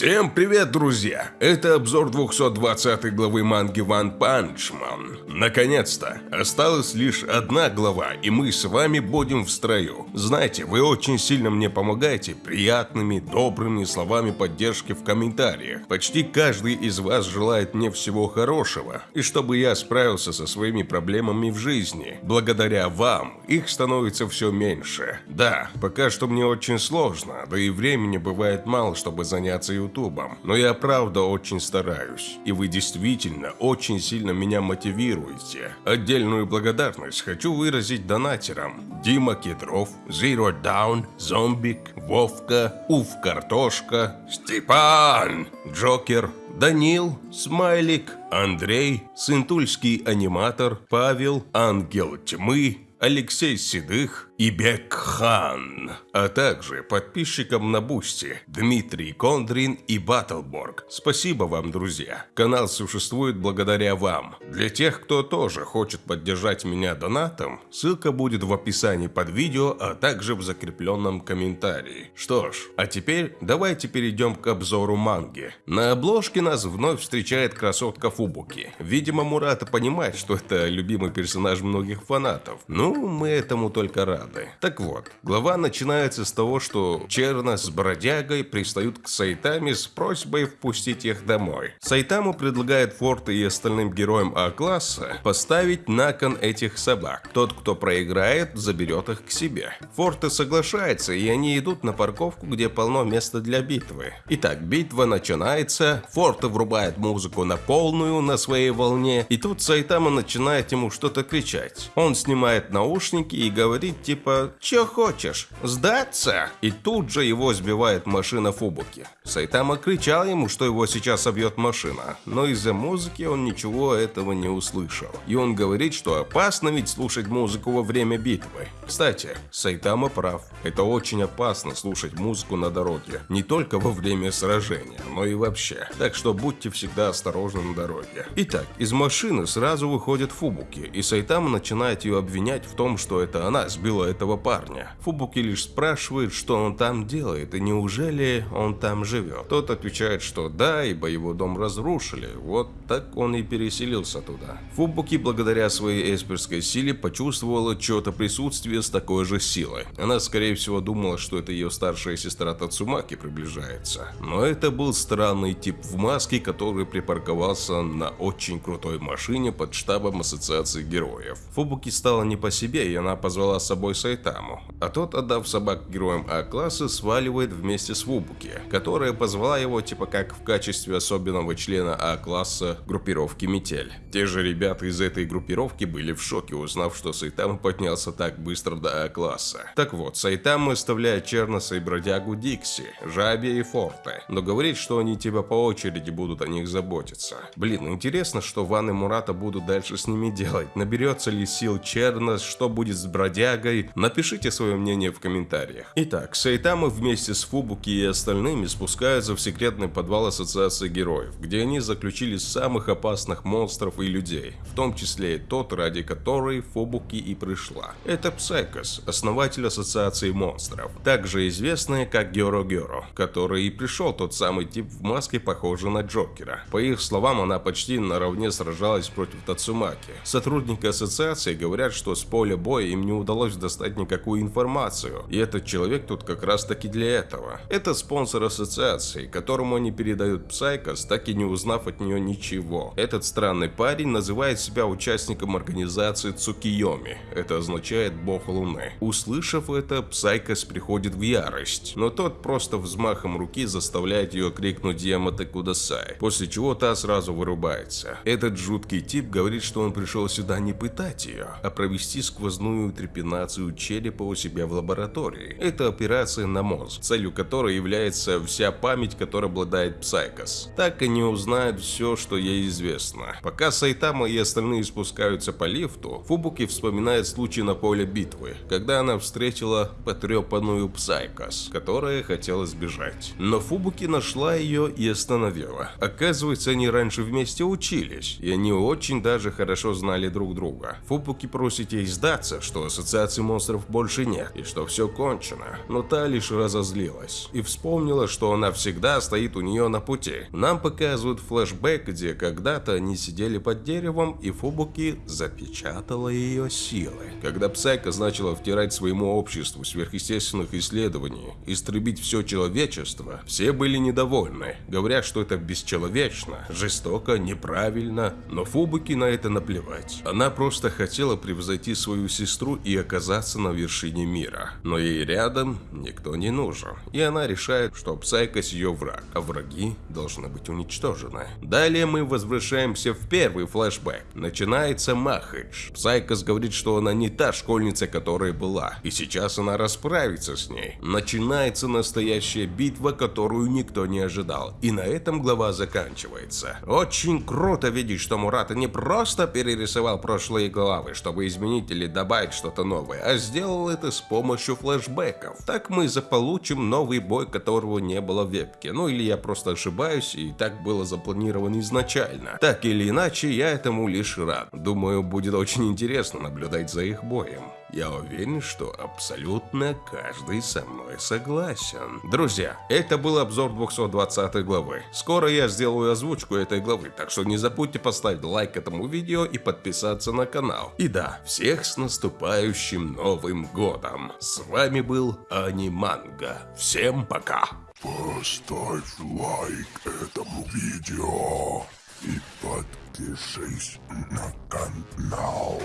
Всем привет, друзья! Это обзор 220 главы манги One Punch Man. Наконец-то! Осталась лишь одна глава, и мы с вами будем в строю. Знаете, вы очень сильно мне помогаете приятными, добрыми словами поддержки в комментариях. Почти каждый из вас желает мне всего хорошего, и чтобы я справился со своими проблемами в жизни. Благодаря вам их становится все меньше. Да, пока что мне очень сложно, да и времени бывает мало, чтобы заняться ютубом. Но я правда очень стараюсь. И вы действительно очень сильно меня мотивируете. Отдельную благодарность хочу выразить донатерам. Дима Кедров, Zero Down, Зомбик, Вовка, Уф Картошка, Степан, Джокер, Данил, Смайлик, Андрей, Сынтульский аниматор, Павел, Ангел Тьмы, Алексей Седых, и Бекхан, а также подписчикам на Boosty Дмитрий Кондрин и Баттлборг. Спасибо вам, друзья. Канал существует благодаря вам. Для тех, кто тоже хочет поддержать меня донатом, ссылка будет в описании под видео, а также в закрепленном комментарии. Что ж, а теперь давайте перейдем к обзору манги. На обложке нас вновь встречает красотка Фубуки. Видимо, Мурата понимает, что это любимый персонаж многих фанатов. Ну, мы этому только рады. Так вот, глава начинается с того, что Черна с бродягой пристают к Сайтаме с просьбой впустить их домой. Сайтаму предлагает Форте и остальным героям А-класса поставить на кон этих собак. Тот, кто проиграет, заберет их к себе. Форте соглашается, и они идут на парковку, где полно места для битвы. Итак, битва начинается, Форте врубает музыку на полную, на своей волне, и тут Сайтама начинает ему что-то кричать. Он снимает наушники и говорит типа «Чё хочешь? Сдаться?» И тут же его сбивает машина Фубуки. Сайтама кричал ему, что его сейчас собьет машина, но из-за музыки он ничего этого не услышал. И он говорит, что опасно ведь слушать музыку во время битвы. Кстати, Сайтама прав. Это очень опасно слушать музыку на дороге. Не только во время сражения, но и вообще. Так что будьте всегда осторожны на дороге. Итак, из машины сразу выходит Фубуки, и Сайтама начинает ее обвинять в том, что это она сбила этого парня. Фубуки лишь спрашивает, что он там делает, и неужели он там живет. Тот отвечает, что да, ибо его дом разрушили, вот так он и переселился туда. Фубуки благодаря своей эсперской силе почувствовала чье-то присутствие с такой же силой. Она скорее всего думала, что это ее старшая сестра Тацумаки приближается. Но это был странный тип в маске, который припарковался на очень крутой машине под штабом ассоциации героев. Фубуки стала не по себе, и она позвала с собой Сайтаму, а тот, отдав собак героям А-класса, сваливает вместе с Вубуки, которая позвала его типа как в качестве особенного члена А-класса группировки Метель. Те же ребята из этой группировки были в шоке, узнав, что Сайтама поднялся так быстро до А-класса. Так вот, Сайтама оставляет Черноса и бродягу Дикси, Жаби и Форте, но говорит, что они типа по очереди будут о них заботиться. Блин, интересно, что Ван и Мурата будут дальше с ними делать. Наберется ли сил Чернос, что будет с бродягой, Напишите свое мнение в комментариях. Итак, Сайтама вместе с Фубуки и остальными спускаются в секретный подвал Ассоциации Героев, где они заключили самых опасных монстров и людей, в том числе и тот, ради которой Фубуки и пришла. Это Псайкос, основатель Ассоциации Монстров, также известный как Геро Геро, который и пришел тот самый тип в маске, похожий на Джокера. По их словам, она почти наравне сражалась против Тацумаки. Сотрудники ассоциации говорят, что с поля боя им не удалось достать никакую информацию. И этот человек тут как раз таки для этого. Это спонсор ассоциации, которому они передают Псайкос, так и не узнав от нее ничего. Этот странный парень называет себя участником организации Цукиоми. Это означает бог луны. Услышав это, Псайкос приходит в ярость, но тот просто взмахом руки заставляет ее крикнуть やめてください, после чего та сразу вырубается. Этот жуткий тип говорит, что он пришел сюда не пытать ее, а провести сквозную трепанацию черепа у себя в лаборатории. Это операция на мозг, целью которой является вся память, которой обладает Псайкос. Так они узнают все, что ей известно. Пока Сайтама и остальные спускаются по лифту, Фубуки вспоминает случай на поле битвы, когда она встретила потрепанную Псайкос, которая хотела сбежать. Но Фубуки нашла ее и остановила. Оказывается, они раньше вместе учились, и они очень даже хорошо знали друг друга. Фубуки просит ей сдаться, что ассоциация монстров больше нет, и что все кончено. Но та лишь разозлилась и вспомнила, что она всегда стоит у нее на пути. Нам показывают флешбэк, где когда-то они сидели под деревом, и Фубуки запечатала ее силы. Когда Псайка начала втирать своему обществу сверхъестественных исследований, истребить все человечество, все были недовольны, говоря, что это бесчеловечно, жестоко, неправильно, но Фубуки на это наплевать. Она просто хотела превзойти свою сестру и оказаться на вершине мира. Но ей рядом никто не нужен, и она решает, что Псайкос ее враг, а враги должны быть уничтожены. Далее мы возвращаемся в первый флешбэк. Начинается махач. Псайкос говорит, что она не та школьница, которая была, и сейчас она расправится с ней. Начинается настоящая битва, которую никто не ожидал, и на этом глава заканчивается. Очень круто видеть, что Мурата не просто перерисовал прошлые главы, чтобы изменить или добавить что-то новое, а сделал это с помощью флешбеков. Так мы заполучим новый бой, которого не было в вебке. Ну или я просто ошибаюсь, и так было запланировано изначально. Так или иначе, я этому лишь рад. Думаю, будет очень интересно наблюдать за их боем. Я уверен, что абсолютно каждый со мной согласен. Друзья, это был обзор 220 главы. Скоро я сделаю озвучку этой главы, так что не забудьте поставить лайк этому видео и подписаться на канал. И да, всех с наступающим Новым Годом. С вами был Аниманга. Всем пока. Поставь лайк этому видео и подпишись на канал.